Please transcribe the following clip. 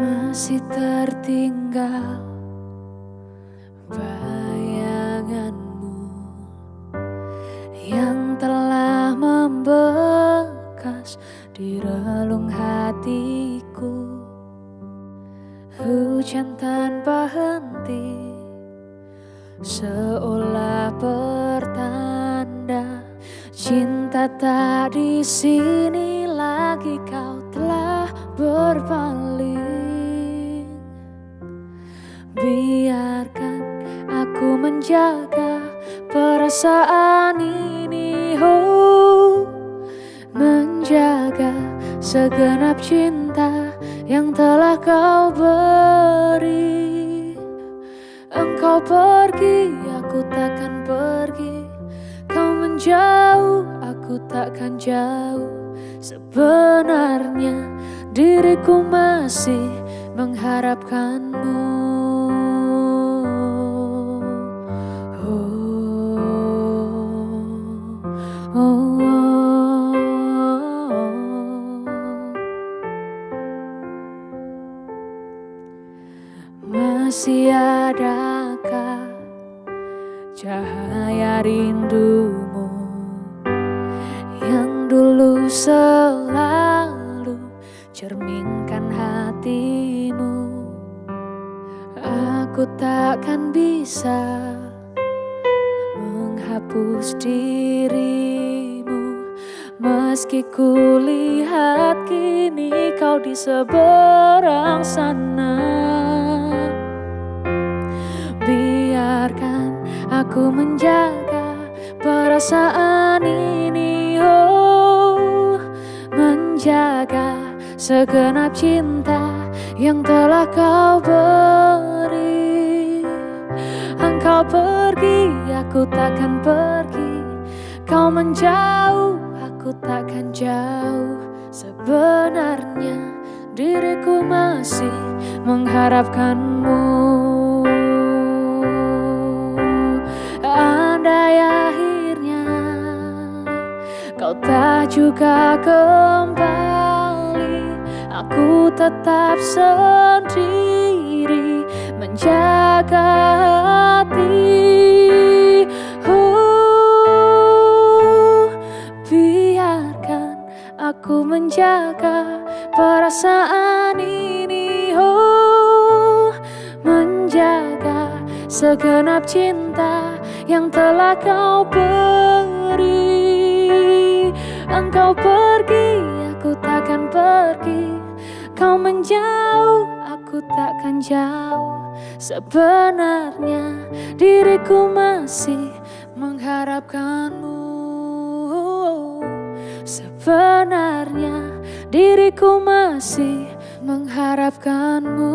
Masih tertinggal bayanganmu yang telah membekas di relung hatiku. Hujan tanpa henti seolah pertanda cinta tak di sini lagi kau telah berpaling. Biarkan aku menjaga perasaan ini oh menjaga segenap cinta yang telah kau beri. Engkau pergi aku takkan pergi. Kau menjauh aku takkan jauh. Sebenarnya diriku masih mengharapkanmu Masih adakah cahaya rindumu yang dulu selalu cerminkan hatimu? Aku takkan bisa menghapus dirimu meski kulihat kini kau di seberang sana. Aku menjaga perasaan ini oh. Menjaga segenap cinta yang telah kau beri. Engkau pergi aku takkan pergi. Kau menjauh aku takkan jauh. Sebenarnya diriku masih mengharapkanmu juga kembali Aku tetap sendiri Menjaga hati. Uh, Biarkan aku menjaga perasaan ini. Uh, Menjaga segenap cinta yang telah kau beri Engkau pergi, aku takkan pergi. Kau menjauh, aku takkan jauh. Sebenarnya diriku masih mengharapkanmu. Sebenarnya diriku masih mengharapkanmu